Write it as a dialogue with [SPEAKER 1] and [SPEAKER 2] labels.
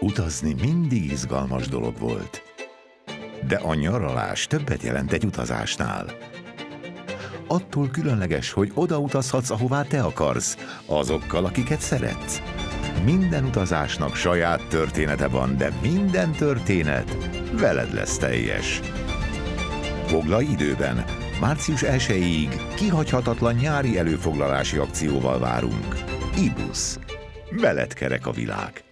[SPEAKER 1] Utazni mindig izgalmas dolog volt. De a nyaralás többet jelent egy utazásnál. Attól különleges, hogy oda utazhatsz, ahová te akarsz, azokkal, akiket szeretsz. Minden utazásnak saját története van, de minden történet veled lesz teljes. Foglalj időben! Március 1-ig kihagyhatatlan nyári előfoglalási akcióval várunk. Ibusz. Veled kerek a világ.